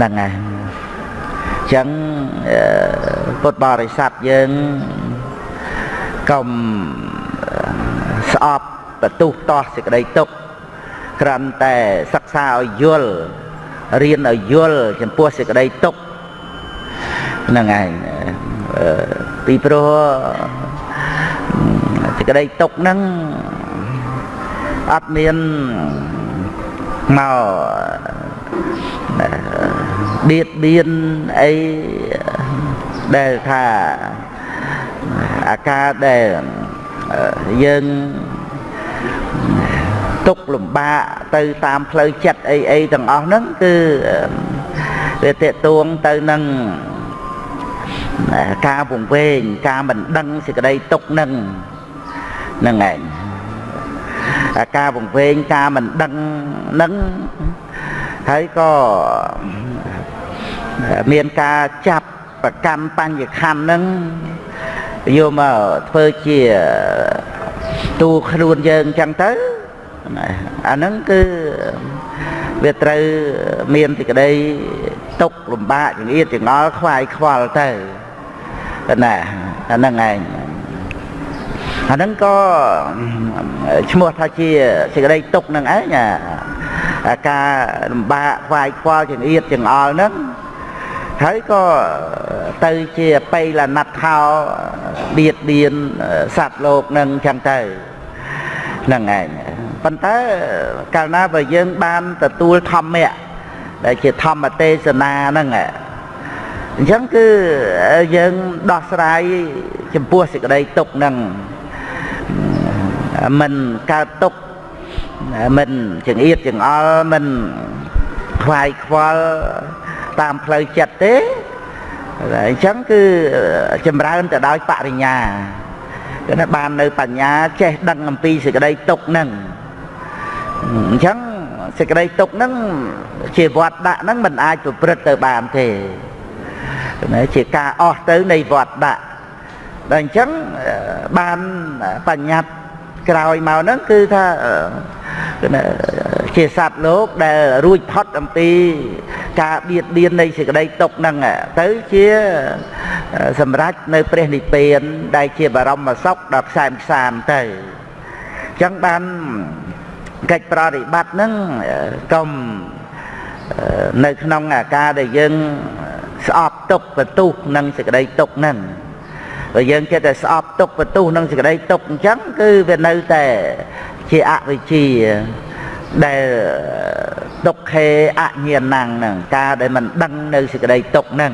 ហ្នឹងហើយអញ្ចឹងពុទ្ធបរិស័ទយើងកុំស្អប់បន្ទុះតោះសេចក្តីទុក្ខគ្រាន់តែសិក្សាឲ្យយល់រៀនឲ្យយល់ចំពោះសេចក្តីទុក្ខហ្នឹងឯងពីព្រោះសេចក្តីទុក្ខហ្នឹងអត់មានមក បៀតបៀនអីដែលថាអាការដែលយើងទុកលំបាកទៅតាមផ្លូវចិត្តអីអីទាំងអស់ហ្នឹងគឺវាតេតួងទៅនឹងការពង្វេងការមិនដឹងសេចក្តីទុកនឹងហ្នឹងឯងការពង្វេងការមិនដឹងនឹងហើយក៏ មានការចាប់ប្រកម្មបញ្ញខណ្ឌនឹងយកមកធ្វើជាទូខ្លួនយើងអញ្ចឹងទៅអាហ្នឹងគឺវាត្រូវមានសេចក្តីទុកលំបាកចង្អៀតចង្អល់ខ្វាយខ្វល់ទៅណាអាហ្នឹងឯងអាហ្នឹងក៏ឈ្មោះថាជាសេចក្តីទុកនឹងឯងការលំបាកខ្វាយខ្វល់ចង្អៀតចង្អល់ហ្នឹង ហើយក៏ទៅជាបៃលណដ្ឋោបៀតបៀនសត្វលោកនឹងចឹងទៅហ្នឹងឯងប៉ុន្តែកាលណាបើយើងបានទទួលធម្មៈដែលជាធម្មទេសនាហ្នឹងអញ្ចឹងគឺយើងដោះស្រាយចំពោះសេចក្តីទុកហ្នឹងមិនកើតទុកមិនចង្អៀតចង្អល់មិនខ្វាយខ្វល់ តាមផ្លូវចិត្តទេអញ្ចឹងគឺចម្រើនទៅដោយបរិញ្ញាគឺថាបាននៅបញ្ញាចេះដឹងអំពីសេចក្តីទុកហ្នឹងអញ្ចឹងសេចក្តីទុកហ្នឹងជាវត្តដាក់ហ្នឹងមិនអាចប្រព្រឹត្តទៅបានទេជាការអស់ទៅនៃវត្តដាក់ដល់អញ្ចឹងបានបញ្ញត្តិក្រោយមកហ្នឹងគឺថាជាសត្វលោកដែលរួចផុតអំពី ការបៀតបៀននៃសេចក្តីទុកហ្នឹងទៅជាសម្រេចនៅព្រះនិព្វាន ដែលជាបរមសុខដល់ខ្សែមខ្សានទៅអញ្ចឹងបានកិច្ចប្រតិបត្តិហ្នឹងកុំនៅក្នុងអាការដែលយើងស្អប់ទុកបន្ទុះនឹងសេចក្តីទុកហ្នឹងបើយើងចេះតែស្អប់ទុកបន្ទុះនឹងសេចក្តីទុកអញ្ចឹងគឺវានៅតែជាអវិជ្ជា ដែលទុក្ខេអញ្ញាណังហ្នឹងការដែលមិនដឹងនៅសេចក្តីទុកហ្នឹង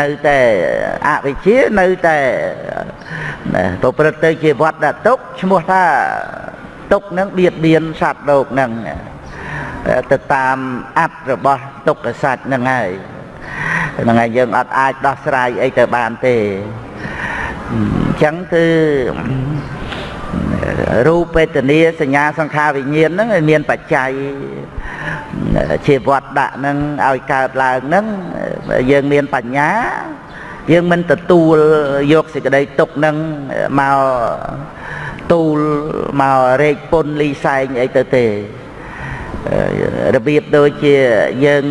នៅតែអវិជ្ជានៅតែប្រព្រឹត្តទៅជាវត្តទុកឈ្មោះថាទុកហ្នឹងបៀតបៀនសត្វលោកហ្នឹងទៅតាមអត្តរបស់ទុក្ខសច្ចហ្នឹងហើយហ្នឹងហើយយើងអត់អាចដោះស្រាយអីទៅបានទេអញ្ចឹងគឺ រូបវេទនាសញ្ញាសង្ខារវិញ្ញាណហ្នឹងមានបច្ច័យជាវត្តដាក់ហ្នឹងឲ្យកើតឡើងហ្នឹងយើងមានបញ្ញាយើងមិនទទួលយកសេចក្តីទុកហ្នឹងមកទូលមករែកពុនលីសែងអីទៅទេរបៀបដូចជាយើង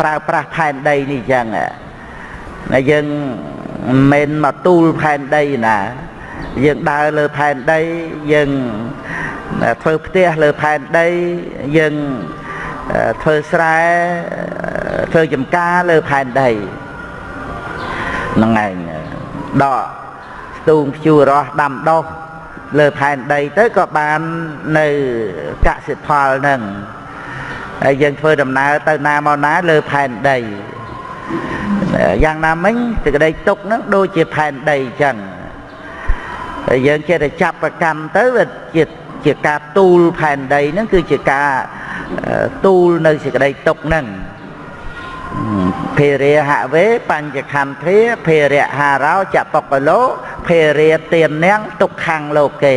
ប្រើប្រាស់ផែនដីនេះអញ្ចឹងណាយើងមិនមែនមកទូលផែនដីណា យើងដើរលើផែនដីយើងធ្វើផ្ទះលើផែនដីយើងធ្វើស្រែធ្វើចំការលើផែនដីហ្នឹងឯងដកស្ទូងភ្ជួររស់ដាំដុះលើផែនដីទៅក៏បាននៅកសិផលហ្នឹងហើយយើងធ្វើដំណើរទៅណាមកណាលើផែនដីយ៉ាងណាមិញសេចក្តីទុកហ្នឹងដូចជាផែនដីអញ្ចឹង ហើយយើងចេះតែចាប់ប្រកម្មទៅវាជាជាការទូលផែនដីហ្នឹងគឺជាការទូលនៅសេចក្តីទុកហ្នឹងភេរិហវេបញ្ចខន្ធាភេរៈហារោចបុកលោភេរិទាននាងទុក្ខំលោកេ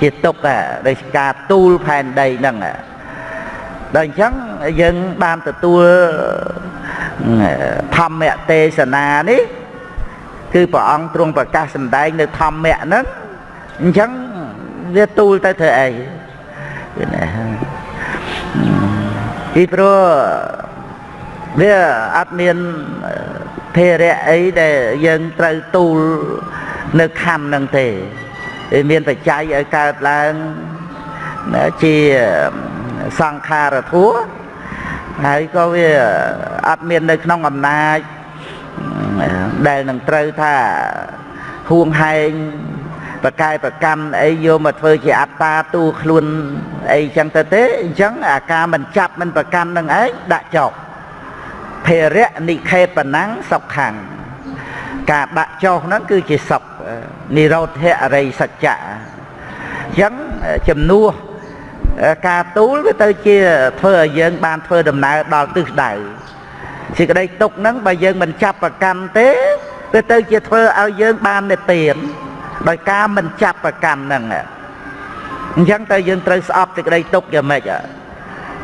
ជាទុក្ខដោយការទូលផែនដីហ្នឹងដល់អញ្ចឹងយើងបានទទួលធម្មទេសនានេះ គឺព្រះអង្គទ្រង់ប្រកាសសម្ដែងនៅធម្មៈហ្នឹងអញ្ចឹងវាទូលទៅធ្វើអីគឺណាពីព្រោះវាអត់មានភេរៈអីដែលយើងត្រូវទូលនៅខំនឹងទេវាមានបច្ច័យឲ្យកើតឡើងជាសង្ខារធัวហើយក៏វាអត់មាននៅក្នុងអំណាច ដែលនឹងត្រូវថាហួងហែងប្រកែប្រកម្មអីយកមកធ្វើជាអត្តាទូខ្លួនអីចឹងទៅទេអញ្ចឹងអាការមិនចាប់មិនប្រកម្មនឹងឯងដាក់ចោលភេរៈនិខេបណੰសុខੰការដាក់ចោលហ្នឹងគឺជាសុខនិរោធៈអរិយសច្ចៈអញ្ចឹងជំនួសការទូលវាទៅជាធ្វើឲ្យយើងបានធ្វើដំណើរដល់ទិសដៅ សេចក្តីទុកហ្នឹងបើយើងមិនចាប់ប្រកាន់ទេវាទៅជាធ្វើឲ្យយើងបាននិព្វានដោយការមិនចាប់ប្រកាន់ហ្នឹងអញ្ចឹងទៅយើងត្រូវស្អប់សេចក្តីទុកយ៉ាងម៉េច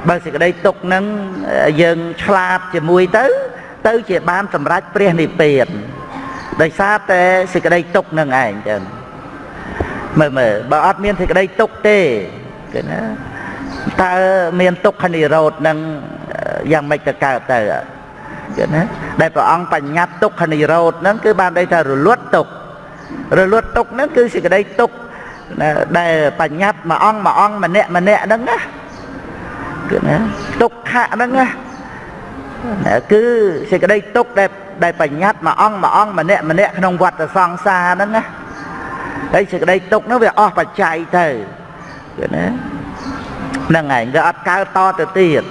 បើសេចក្តីទុកហ្នឹងយើងឆ្លាតជាមួយទៅ ទៅជាបានសម្រេចព្រះនិព្វានដោយសារតែសេចក្តីទុកនឹងឯងចឹងមើលមើលបើអត់មានសេចក្តីទុកទេគឺណាតើមានទុក្ខនិរោធនឹងយ៉ាងម៉េចទៅកើតទៅ គឺណាដែលព្រះអង្គបញ្ញត្តិទុក្ខនិរោធហ្នឹងគឺបានន័យថារលត់ទុក្ខរលត់ទុក្ខហ្នឹងគឺសេចក្តីទុក្ខដែលបញ្ញត្តិមួយអង្គមួយអង្គម្នាក់ម្នាក់ហ្នឹងណាគឺណាទុក្ខៈហ្នឹងណាគឺសេចក្តីទុក្ខដែលដែលបញ្ញត្តិមួយអង្គមួយអង្គម្នាក់ម្នាក់ក្នុងវដ្តសង្សារហ្នឹងណាហើយសេចក្តីទុក្ខហ្នឹងវាអស់បច្ច័យទៅគឺណាហ្នឹងឯងវាអត់កើតតទៅទៀត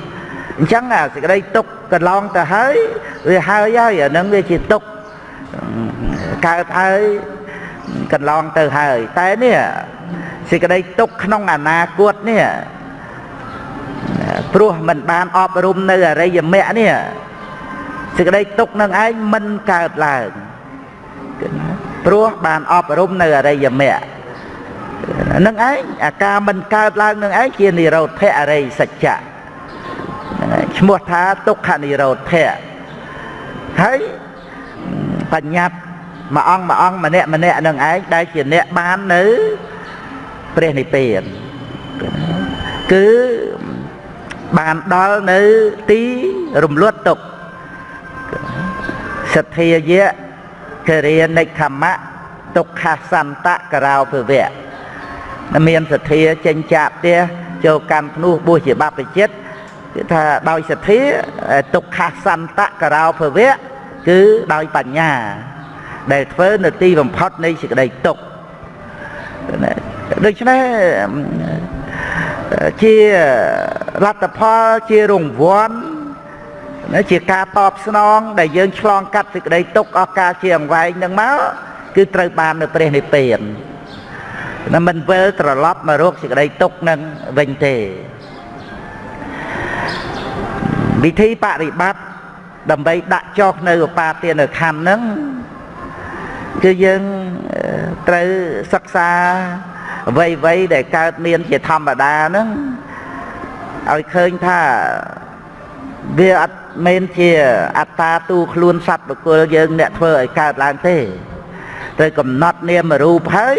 អញ្ចឹងសេចក្តីទុក្ខកន្លងទៅហើយវាហើយហើយអាហ្នឹងវាជាទុក្ខកើតហើយកន្លងទៅហើយ តែនេះសេចក្តីទុក្ខក្នុងអនាគតនេះព្រោះมันបានអប់រំនៅអរិយមគ្គនេះសេចក្តីទុក្ខនឹងឯងមិនកើតឡើងព្រោះបានអប់រំនៅអរិយមគ្គនឹងឯងអាការមិនកើតឡើងនឹងឯងជានិរោធអរិយសច្ចៈ ឈ្មោះថាទុក្ខនិរោធៈហើយបញ្ញត្តិមួយអង្គមួយអង្គម្នាក់ម្នាក់នឹងឯងដែលជាអ្នកបាននៅព្រះនិព្វានគឺបានដល់នៅទីរំលត់ទុក្ខសទ្ធាយៈគរិនិខមៈទុក្ខសន្តករោភវៈមានសទ្ធាចេញចាកផ្ទះចូលកម្មភ្នោះបួសជាបព្វជិត គឺថាដោយសទ្ធាទុក្ខសន្តករោភវៈគឺដោយបញ្ញា ដែលធ្វើនៅទីបំផុតនៃសេចក្តីទុក្ខដូច្នេះជាលទ្ធផលជារង្វាន់ជាការតបស្នង ដែលយើងឆ្លងកាត់សេចក្តីទុក្ខអស់កាលជាអង្វែងនឹងមកគឺត្រូវបាននៅព្រះនិព្វានណាមិនវិលត្រឡប់មករកសេចក្តីទុក្ខនឹងវិញទេ វិធីបរិបត្តិដើម្បីដាក់ចុះនៅឧបាទានខណ្ឌហ្នឹងគឺយើងត្រូវសិក្សាអ្វីអ្វីដែលកើតមានជាធម្មតាហ្នឹងឲ្យឃើញថាវាអត់មែនជាអត្តាទូខ្លួនសត្វបុគ្គលយើងអ្នកធ្វើឲ្យកើតឡើងទេត្រូវកំណត់នាមរូបហើយ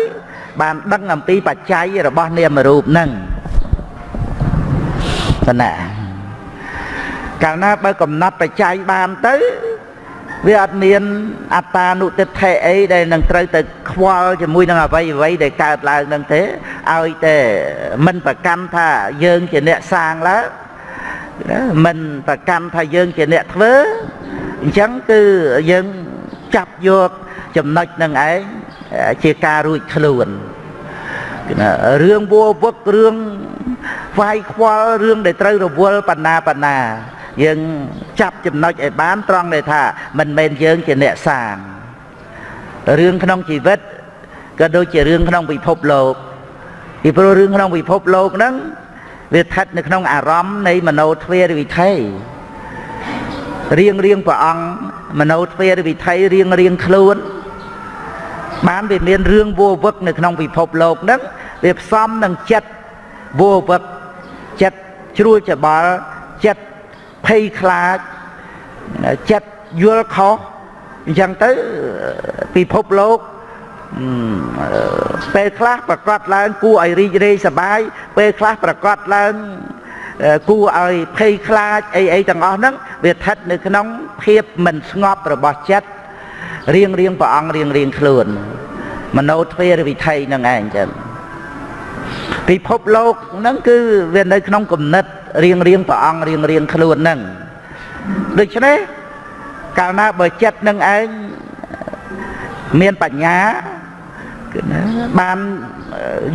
បានដឹងអំពីបច្ច័យរបស់នាមរូបហ្នឹងប៉ុណ្ណា កាលណាបើកំណត់បច្ច័យបានទៅវាអត់មានអត្តានុទិដ្ឋិអីដែលនឹងត្រូវទៅខ្វល់ជាមួយនឹងអវ័យអវ័យដែលកើតឡើងនឹងទេឲ្យតែមិនប្រកាន់ថាយើងជាអ្នកសាងឡើងមិនប្រកាន់ថាយើងជាអ្នកធ្វើអញ្ចឹងគឺយើងចាប់យកចំណុចនឹងឯងជាការរួចខ្លួនរឿងវោវឹករឿងវាយខ្វល់រឿងដែលត្រូវរវល់បណ្ណាបណ្ណា យើងចាប់ចំណុចឲ្យបានត្រង់ដែលថាមិនមែនយើងជាអ្នកសាងរឿងក្នុងជីវិតក៏ដូចជារឿងក្នុងពិភពលោកពីព្រោះរឿងក្នុងពិភពលោកហ្នឹងវាស្ថិតនៅក្នុងអារម្មណ៍នៃមโนទ្វេរវិថីរៀងរៀងព្រះអង្គមโนទ្វេរវិថីរៀងរៀងខ្លួនបានវាមានរឿងវោវឹកនៅក្នុងពិភពលោកហ្នឹងវាផ្សំនឹងចិត្តវោវឹកចិត្តជ្រួលច្បល់ចិត្ត ភ័យខ្លាចចិត្តយល់ខុសអញ្ចឹងទៅពិភពលោកពេលខ្លះប្រកាសឡើងគួរឲ្យរីករាយសប្បាយពេលខ្លះប្រកាសឡើងគួរឲ្យភ័យខ្លាចអីអីទាំងអស់ហ្នឹងវាស្ថិតនៅក្នុងភាពមិនស្ងប់របស់ចិត្តរៀងរៀងព្រះអង្គរៀងរៀងខ្លួនមโนទ្វេរវិថីហ្នឹងឯងចឹងពិភពលោកហ្នឹងគឺវានៅក្នុងគំនិត រៀងរៀងព្រះអង្គរៀងរៀងខ្លួនហ្នឹងដូច្នេះកាលណាបើចិត្តនឹងឯងមានបញ្ញាគឺណាបាន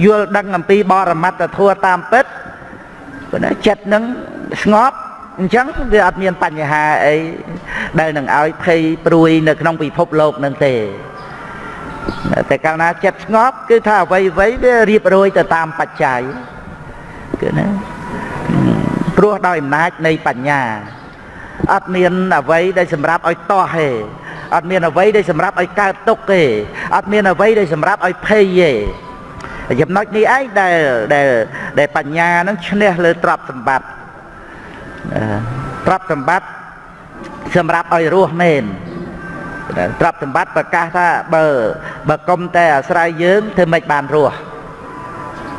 យល់ដឹងអំពីបរមត្តធัวតាមពិតគឺណាចិត្តនឹងស្ងប់អញ្ចឹងវាអត់មានបញ្ហាអីដែលនឹងឲ្យភ័យព្រួយនៅក្នុងពិភពលោកនឹងទេតែកាលណាចិត្តស្ងប់គឺថាអ្វីអ្វីវារៀបរយទៅតាមបច្ច័យគឺណា ព្រោះដោយអំណាចនៃបញ្ញាអត់មានអ្វីដែលសម្រាប់ឲ្យតោះទេអត់មានអ្វីដែលសម្រាប់ឲ្យកើតទុកទេអត់មានអ្វីដែលសម្រាប់ឲ្យភ័យទេចំណុចនេះឯងដែលដែលដែលបញ្ញានឹងឈ្នះលើទ្រព្យសម្បត្តិទ្រព្យសម្បត្តិសម្រាប់ឲ្យរស់មែនទ្រព្យសម្បត្តិប្រកាសថាបើបើកុំតែអាស្រ័យយើងធ្វើមិនបានរស់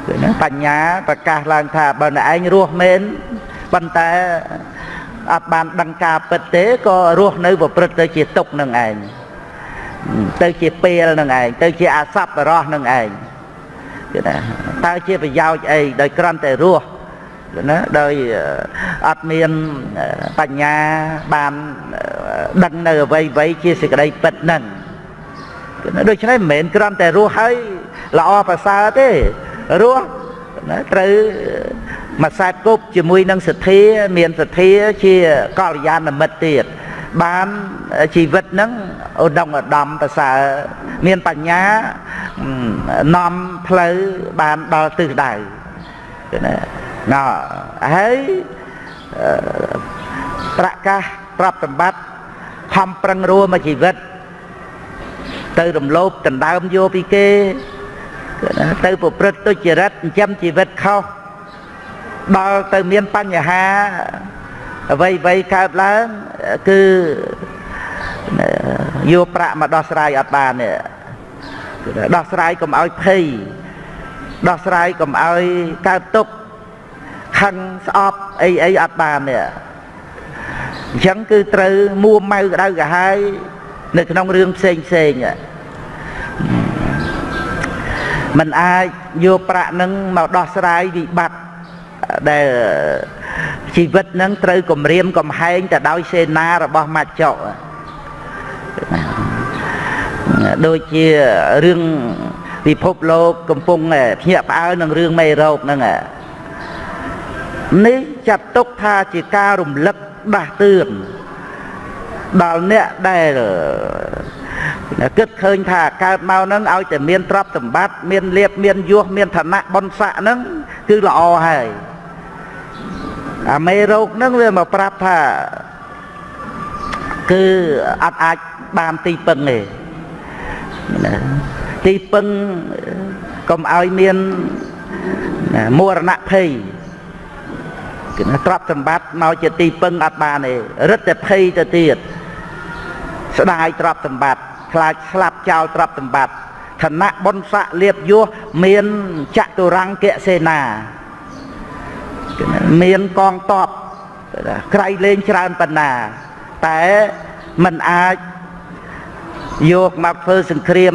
គឺណាបញ្ញាប្រកាសឡើងថាបើអ្នកឯងរស់មែន ប៉ុន្តែអត់បានដឹងការពិតទេក៏រស់នៅប្រព្រឹត្តទៅជាទុកនឹងឯងទៅជាពេលនឹងឯងទៅជាអសប្បរោះនឹងឯងគឺណាតើជាប្រយោជន៍អីដោយគ្រាន់តែរស់ណាដោយអត់មានបញ្ញាបានដឹងនៅអ្វីអ្វីជាសេចក្តីពិតហ្នឹងដូច្នេះមិនមែនគ្រាន់តែរស់ហើយល្អប្រសើរទេរស់ណាត្រូវ មួយខ្សែគប់ជាមួយនឹងសទ្ធាមានសទ្ធាជាកល្យាណមិត្តទៀតបានជីវិតហ្នឹងឧត្តមឧត្តមប្រសើរមានបញ្ញានាំផ្លូវបានដល់ទិសដៅណាណ៎ហើយប្រកាសប្រាប់សម្បត្តិខំប្រឹងរួមកជីវិត ទៅរំលោភដណ្ដើមយកពីគេទៅប្រព្រឹត្តទុច្ចរិតចិញ្ចឹមជីវិតខុស ដល់ទៅមានបញ្ហាអ្វីអ្វីកើតឡើងគឺយកប្រាក់មកដោះស្រាយអត់បានទេដោះស្រាយកុំឲ្យភ័យដោះស្រាយកុំឲ្យកើតទុក្ខខឹងស្អប់អីអីអត់បានទេអញ្ចឹងគឺត្រូវមួម៉ៅក្តៅក្រហាយនៅក្នុងរឿងផ្សេងផ្សេងมันអាចយកប្រាក់នឹងមកដោះស្រាយវិបត្តិ ដែលជីវិតនឹងត្រូវគម្រាមកំហែងទៅដោយសេនារបស់មច្ចុដូចជារឿងពិភពលោកកំពុងភ្ញាក់ផ្អើលនឹងរឿងមេរោគហ្នឹងនេះចាត់ទុកថាជាការរំលឹកដាស់តឿនដល់អ្នកដែលគិតឃើញថាកើតមកហ្នឹងឲ្យតែមានទ្រព្យសម្បត្តិមានលៀបមានយសមានឋានៈបុណ្យស័ក្តិហ្នឹងគឺល្អហើយ អាមេរោគហ្នឹងវាមកប្រាប់ថាគឺអត់អាចបានទីពឹងទេទីពឹងកុំឲ្យមានមរណភ័យគឺទ្រព្យសម្បត្តិមកជាទីពឹងអត់បានទេរឹតតែភ័យទៅទៀតស្ដាយទ្រព្យសម្បត្តិខ្លាចស្លាប់ចោលទ្រព្យសម្បត្តិឋានៈបុណ្យស័ក្តិលៀបយសមានចតុរង្គសេនា មានកងតបក្រៃលែងច្រើនប៉ុណ្ណា តែมันអាចយកមកធ្វើសង្គ្រាម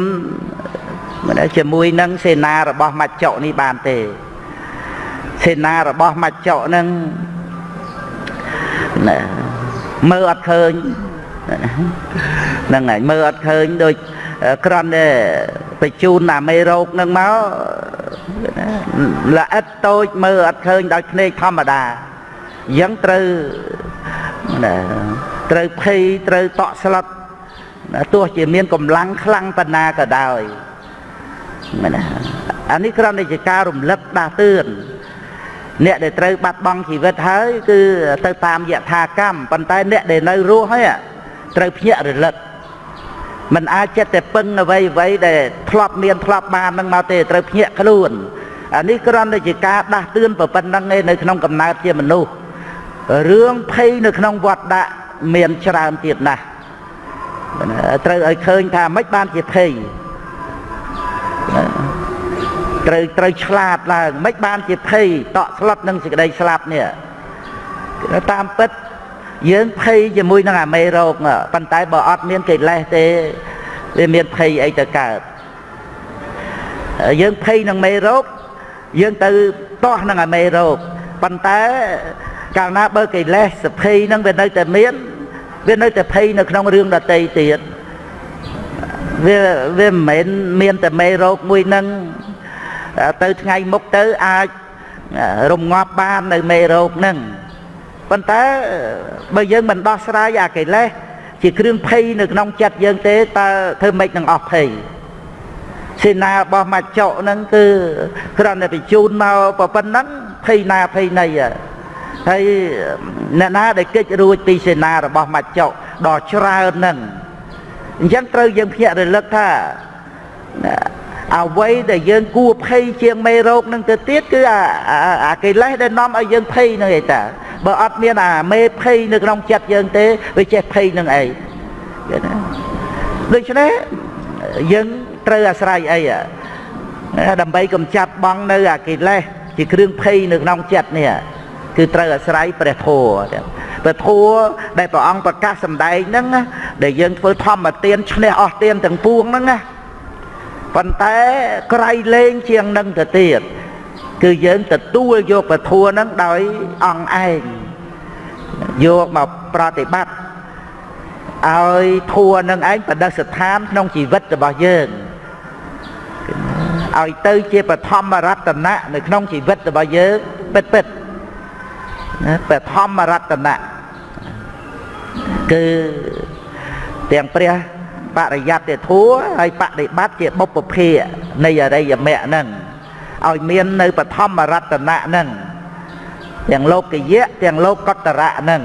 ជាមួយនឹងសេនារបស់មច្ចុនេះបានទេសេនារបស់មច្ចុនឹងមើលអត់ឃើញហ្នឹងហើយមើលអត់ឃើញដូចក្រន់តែបញ្ជូនអាមេរោគនឹងមក ល្អិតតូចមើលអត់ឃើញដោយភ្នែកធម្មតាអញ្ចឹងត្រូវត្រូវភ័យត្រូវតក់ស្លុតទោះជាមានកម្លាំងខ្លាំងប៉ុណ្ណាក៏ដោយមែនណាអានេះគ្រាន់តែជាការរំលឹកដាស់តឿនអ្នកដែលត្រូវបាត់បង់ជីវិតហើយគឺទៅតាមយថាកម្មប៉ុន្តែអ្នកដែលនៅរស់ហើយត្រូវភ្ញាក់រលឹក มันអាចចិត្តតែពឹងអ្វីអ្វីដែលធ្លាប់មានធ្លាប់បាននឹងមកទេត្រូវភ្ញាក់ខ្លួនអានេះគ្រាន់តែជាការដាស់តឿនប៉ុណ្្នឹងឯនៅក្នុងកំណើតជាមនុស្សរឿងភ័យនៅក្នុងវត្តដាក់មានច្រើនទៀតណាស់ត្រូវឲ្យឃើញថាមិនបានជាភ័យត្រូវត្រូវឆ្លាតឡើងមិនបានជាភ័យតក់ស្លុតនឹងសេចក្តីស្លាប់នេះតាមពិត យើងភ័យជាមួយនឹងអាមេរោគប៉ុន្តែបើអត់មានកិលេសទេវាមានភ័យអីទៅកើតយើងភ័យនឹងមេរោគយើងទៅទាស់នឹងអាមេរោគប៉ុន្តែកាលណាបើកិលេសសភ័យនឹងវានៅតែមានវានៅតែភ័យនៅក្នុងរឿងដតីទៀតវាវាមិនមែនមានតែមេរោគមួយនឹងទៅថ្ងៃមុខទៅអាចរងាប់បាននៅមេរោគនឹង ប៉ុន្តែបើយើងមិនដោះស្រាយអាកិលេសជាគ្រឿងភ័យនៅក្នុងចិត្តយើងទេតើធ្វើម៉េចនឹងអស់ភ័យសេនារបស់មកចុហ្នឹងគឺគ្រាន់តែបញ្ជូនមកប៉ុណ្ណឹងភ័យណាភ័យណីហើយអ្នកណាដែលកិច្ចរួចពីសេនារបស់មកចុដ៏ច្រើនហ្នឹងអញ្ចឹងត្រូវយើងភ្ញាក់រលឹកថា អ្វីដែលយើងគួរភ័យជាងមេរោគនឹងទៅទៀតគឺអាអាកិលេសដែលនាំឲ្យយើងភ័យនឹងឯតាបើអត់មានអាមេភ័យនៅក្នុងចិត្តយើងទេវាចេះភ័យនឹងអីដូច្នេះយើងត្រូវអាស្រ័យអីដើម្បីកំចាត់បងនៅអាកិលេសជាគ្រឿងភ័យនៅក្នុងចិត្តនេះគឺត្រូវអាស្រ័យព្រះធម៌ព្រះធម៌ដែលព្រះអង្គប្រកាសសម្ដែងហ្នឹងដែលយើងធ្វើធម្មទានឈ្នះអស់ទានទាំងពួងហ្នឹងណា ប៉ុន្តែក្រៃលែងជាងនឹងទៅទៀតគឺយើងទទួលយកពធัวហ្នឹងដោយអង្គឯងយកមកប្រតិបត្តិឲ្យធัวនឹងឯងបដិស្ថានក្នុងជីវិតរបស់យើងឲ្យទៅជាបឋមរតនៈនៅក្នុងជីវិតរបស់យើងពិតពិតណាបឋមរតនៈគឺទាំងព្រះ បរិយត្តិធัวហើយបដិបត្តិជាបុព្វភានៃអរិយមគ្គហ្នឹងឲ្យមាននៅបឋមរតនៈហ្នឹងទាំងលោកយៈទាំងលោកកតរៈហ្នឹង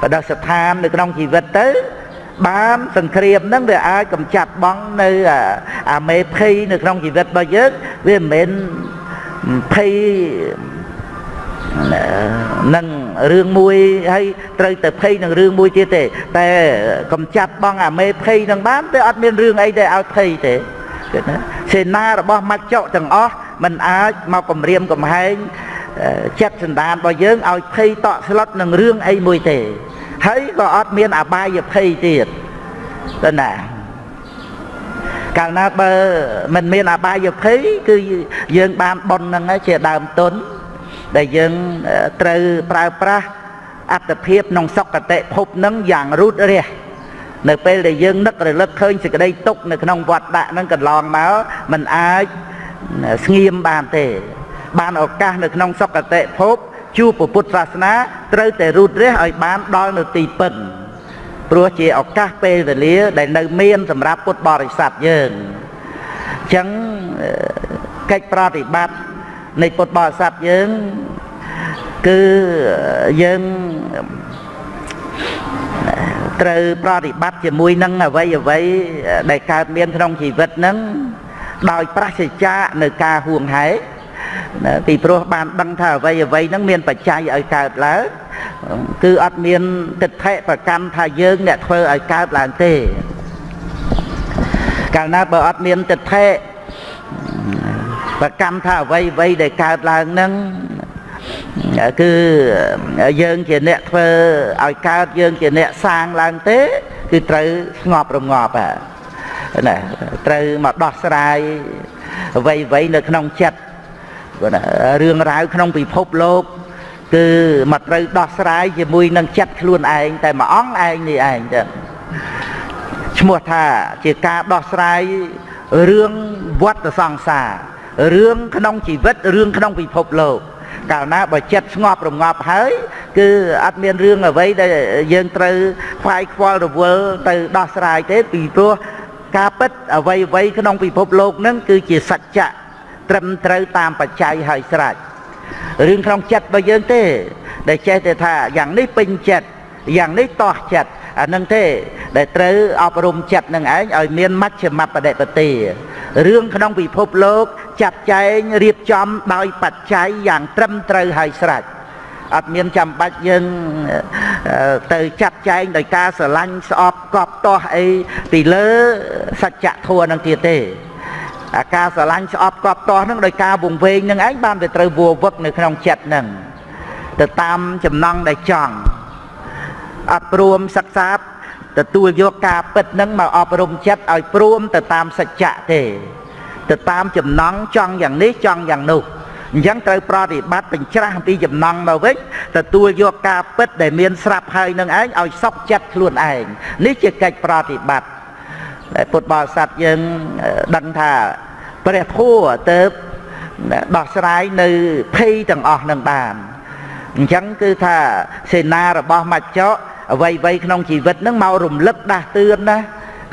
បដិស្ថាននៅក្នុងជីវិតទៅបានសង្គ្រាមហ្នឹងវាអាចកំចាត់បងនៅអាមេភ័យនៅក្នុងជីវិតរបស់យើងវាមិនមែនភ័យ នឹងរឿងមួយហើយត្រូវទៅភ័យនឹងរឿងមួយទៀតទេ តែកំចាត់បងអាមេភ័យនឹងបានតែអត់មានរឿងអីដែលឲ្យភ័យទេសេនារបស់មច្ចុទាំងអស់มันអាចមកគម្រាមកំហែងចិត្តសន្តានរបស់យើងឲ្យភ័យតក់ស្លុតនឹងរឿងអីមួយទេ ហើយក៏អត់មានអបាយភ័យទៀតទៅណាកាលណាបើមិនមានអបាយភ័យគឺយើងបានប៉ុនហ្នឹងជាដើមទុន ដែលយើងត្រូវប្រើប្រាស់អត្តភាពក្នុងសុគតិភពនឹងយ៉ាងរូតរះនៅពេលដែលយើងនឹករលឹកឃើញសេចក្តីទុកនៅក្នុងវត្តដាក់នឹងកន្លងមកมันអាចស្ងៀមបានទេ បានឱកាសនៅក្នុងសុគតិភពជួបពុទ្ធសាសនាត្រូវតែរូតរះឲ្យបានដល់នៅទីពិនព្រោះជាឱកាសពេលវេលា ដែលនៅមានសម្រាប់ពុទ្ធបរិស័ទយើងអញ្ចឹងកិច្ចប្រតិបត្តិ នៃពុទ្ធបរិស័ទយើងគឺយើងត្រូវប្រតិបត្តិជាមួយនឹងអ្វីអ្វីដែលកើតមានក្នុងជីវិតហ្នឹងដោយប្រសិជ្ជានៅការហួងហែពីព្រោះបានដឹងថាអ្វីអ្វីហ្នឹងមានបច្ច័យឲ្យកើតឡើងគឺអត់មានទិដ្ឋិប្រកាន់ថាយើងអ្នកធ្វើឲ្យកើតឡើងទេកាលណាបើអត់មានទិដ្ឋិ ប្រកម្មថាអ្វីអ្វីដែលកើតឡើងហ្នឹងគឺយើងជាអ្នកធ្វើឲ្យកើតយើងជាអ្នកសាងឡើងទេ គឺត្រូវស្ងប់រងាប់ណាត្រូវមកដោះស្រាយអ្វីអ្វីនៅក្នុងចិត្តរឿងរ៉ាវក្នុងពិភពលោកគឺមកត្រូវដោះស្រាយជាមួយនឹងចិត្តខ្លួនឯងតែមួយអង្គឯងនេះឯងចឹងឈ្មោះថាជាការដោះស្រាយរឿងវត្តសង្សារ រឿងក្នុងជីវិតរឿងក្នុងពិភពលោកកាលណាបើចិត្តស្ងប់រងាប់ហើយ គឺអត់មានរឿងអ្វីដែលយើងត្រូវខ្វាយខ្វល់រវល់ទៅដោះស្រាយទេពីព្រោះការពិតអ្វីអ្វីក្នុងពិភពលោកនឹងគឺជាសច្ចៈត្រឹមត្រូវតាមបច្ច័យហើយស្រេចរឿងក្នុងចិត្តរបស់យើងទេ ដែលចេះតែថាយ៉ាងនេះពេញចិត្តយ៉ាងនេះតោះចិត្ត អានឹងទេ ដែលត្រូវអប់រំចិត្តនឹងឯងឲ្យមានមជ្ឈមបដិបទារឿងក្នុងពិភពលោកចាត់ចែងរៀបចំដោយបច្ច័យយ៉ាងត្រឹមត្រូវហើយស្រេចអត់មានចាំបាច់យើងទៅចាត់ចែងដោយការស្រឡាញ់ស្អប់កប់ទាស់អីពីលើសច្ចធម៌នឹងទៀតទេអាការស្រឡាញ់ស្អប់កប់ទាស់នឹងដោយការវង្វេងនឹងឯងបានវាត្រូវវัวវឹកនៅក្នុងចិត្តនឹងទៅតាមចំណង់ដែលចង់ អត់ព្រមសិក្សាទទួលយកការពិតនឹងមកអប់រំចិត្តឲ្យព្រមទៅតាមសច្ចៈទេទៅតាមចំណង់ចង់យ៉ាងនេះចង់យ៉ាងនោះអញ្ចឹងត្រូវប្រតិបត្តិបញ្ច្រាស់អំពីចំណង់មកវិញទទួលយកការពិតដែលមានស្រាប់ហើយនឹងឯងឲ្យសុខចិត្តខ្លួនឯងនេះជាកិច្ចប្រតិបត្តិដែលពុទ្ធបរិស័ទយើងដឹងថាព្រះធម៌ទៅដោះស្រាយនៅភ័យទាំងអស់នឹងបានអញ្ចឹងគឺថាសេនារបស់មច្ចៈ អ្វីអ្វីក្នុងជីវិតហ្នឹងមករំលឹកដាស់តឿនណា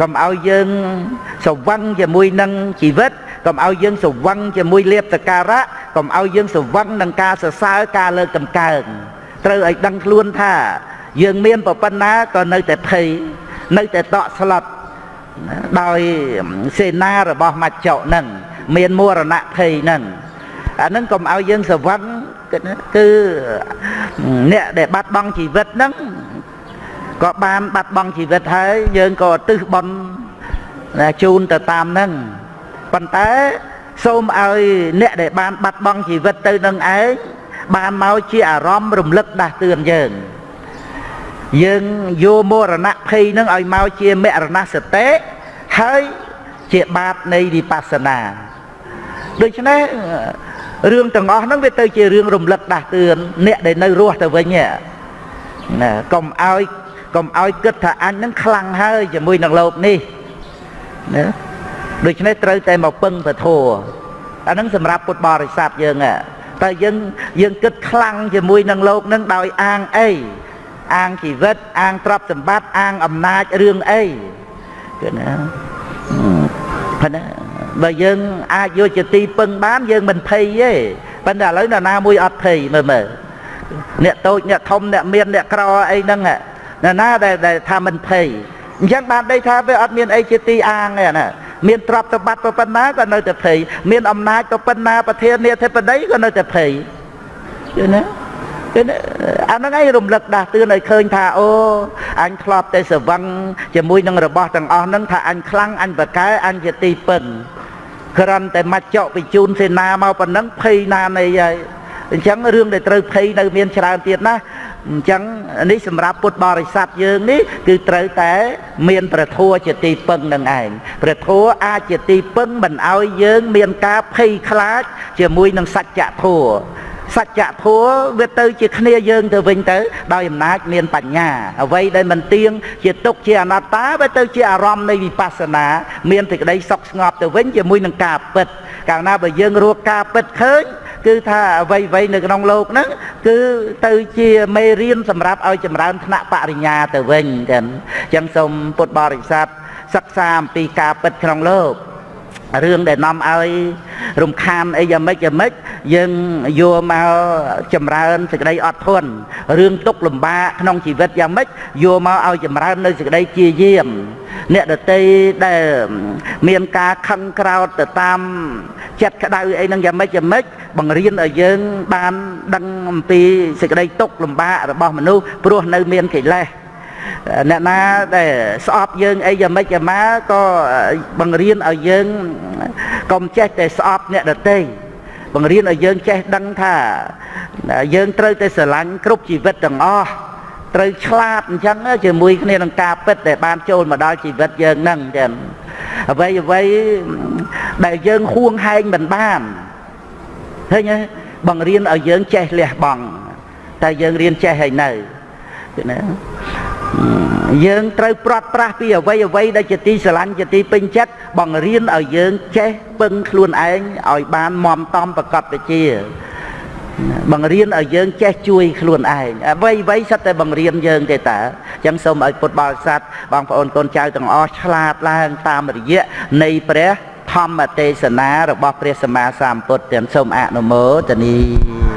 កុំឲ្យយើងសវឹងជាមួយនឹងជីវិតកុំឲ្យយើងសវឹងជាមួយលៀបសការៈកុំឲ្យយើងសវឹងនឹងការសរសើរការលើកតម្កើងត្រូវឲ្យដឹងខ្លួនថា យើងមានប្រប៉ុណ្ណាក៏នៅតែភ័យនៅតែតក់ស្លុតដោយសេនារបស់មច្ចៈនឹងមានមរណៈភ័យនឹងអានឹងកុំឲ្យយើងសវឹងគឺអ្នកដែលបាត់បង់ជីវិតហ្នឹង ក៏បានបាត់បង់ជីវិតហើយយើងក៏ឧទ្ទិសបុណ្យជូនទៅតាមហ្នឹងប៉ុន្តែសូមឲ្យអ្នកដែលបានបាត់បង់ជីវិតទៅនឹងឯងបានមកជាអារម្មណ៍រំលឹកដាស់តឿនយើងយើងយកមរណភ័យនឹងឲ្យមកជាមរណសតិហើយជាបាតនៃវិបស្សនាដូច្នេះរឿងទាំងអស់ហ្នឹងវាទៅជារឿងរំលឹកដាស់តឿនអ្នកដែលនៅរស់ទៅវិញណាកុំឲ្យកុំ ឲ្យគិតថាអញហ្នឹងខ្លាំងហើយជាមួយនឹងលោកនេះណាដូច្នេះត្រូវតែមកពឹងពធអាហ្នឹងសម្រាប់ពុទ្ធបរិស័ទយើងតែយើងយើងគិតខ្លាំងជាមួយនឹងលោកនឹងដោយអាងអីអាងជីវិតអាងទ្រព្យសម្បត្តិអាងអំណាចរឿងអីគឺណាប៉ុន្តែបើយើងអាចយកជាទីពឹងបានយើងមិនភ័យទេប៉ុន្តែឥឡូវនរណាមួយអត់ភ័យមើលមើលអ្នកតូចអ្នកធំអ្នកមានអ្នកក្រអីហ្នឹង នរណាដែលថាមិនភ័យអញ្ចឹងបានដីថាវាអត់មានអីជាទីអាងទេណាមានទ្រព្យសម្បត្តិប៉ុណ្ណាក៏នៅតែភ័យមានអំណាចប៉ុណ្ណាប្រធានាធិបតីក៏នៅតែភ័យយល់ណាគឺអាហ្នឹងឯងរំលឹកដាស់តឿនឲ្យឃើញថាអូអញធ្លាប់តែស្រវឹងជាមួយនឹងរបស់ទាំងអស់ហ្នឹងថាអញខ្លាំងអញបកែអញជាទីពឹងគ្រាន់តែមកចកបញ្ជូនសេនាមកប៉ុណ្ណឹងភ័យណានៃហើយអញ្ចឹងរឿងដែលត្រូវភ័យនៅមានច្រើនទៀតណា អញ្ចឹងនេះសម្រាប់ពុទ្ធបរិស័ទយើងនេះគឺត្រូវតែមានព្រះធម៌ជាទីពឹងនឹងឯងព្រះធម៌អាចជាទីពឹងមិនឲ្យយើងមានការភ័យខ្លាចជាមួយនឹងសច្ចធម៌សច្ចធម៌វាទៅជាគ្នាយើងទៅវិញទៅដោយអំណាចមានបញ្ញាអ្វីដែលមិនទៀងជាទុកជាអនត្តាវាទៅជាអារម្មណ៍នៃវិបស្សនា មានសេចក្តីសុខស្ងប់ទៅវិញជាមួយនឹងការពិតកាលណាបើយើងរកការពិតឃើញ គឺថាអ្វីអ្វីនៅក្នុងលោកហ្នឹងគឺទៅជាមេរៀនសម្រាប់ឲ្យចម្រើនថ្នាក់បរិញ្ញាទៅវិញចឹងអញ្ចឹងសូមពុទ្ធបរិស័ទសិក្សាអំពីការពិតក្នុងលោករឿងដែលនាំឲ្យរំខានអីយ៉ាងម៉េចយ៉ាងម៉េចយើងយកមកចម្រើនសេចក្តីអត់ធន់រឿងទុកលំបាកក្នុងជីវិតយ៉ាងម៉េចយកមកឲ្យចម្រើននៅសេចក្តីជាយាមអ្នកដតីដែលមានការខឹងក្រោតទៅតាមចិត្តក្តៅអីហ្នឹងយ៉ាងម៉េចយ៉ាងម៉េច បង្រៀនឲ្យយើងបានដឹងអំពីសេចក្តីទុកលំបាករបស់មនុស្សព្រោះនៅមានកិលេសអ្នកណាដែលស្អប់យើងអីយ៉ាងម៉េចយ៉ាងម៉ាក៏បង្រៀនឲ្យយើងកុំចេះតែស្អប់អ្នកដទៃបង្រៀនឲ្យយើងចេះដឹងថាយើងត្រូវតែស្រឡាញ់គ្រប់ជីវិតទាំងអស់ត្រូវឆ្លាតអញ្ចឹងជាមួយគ្នានឹងការពិតដែលបានចូលមកដល់ជីវិតយើងហ្នឹងចឹងអ្វីអ្វីដែលយើងហួងហែងមិនបាន ឃើញទេបង្រៀនឲ្យយើងចេះលះបង់តែយើងរៀនចេះហើយនៅណាយើងត្រូវព្រាត់ប្រាសពីអ្វីអ្វីដែលជាទីស្រឡាញ់ជាទីពេញចិត្តបង្រៀនឲ្យយើងចេះពឹងខ្លួនឯងឲ្យបានមមតំប្រកបវិជ្ជាបង្រៀនឲ្យយើងចេះជួយខ្លួនឯងអ្វីអ្វីសិតតែបង្រៀនយើងទេតាអញ្ចឹងសូមឲ្យពុទ្ធបរិស័ទបងប្អូនកូនចៅទាំងអស់ឆ្លាតឡើងតាមរយៈនៃព្រះ ធម្មទេសនារបស់ព្រះសម្មាសម្ពុទ្ធទាំងសូមអនុមោទនី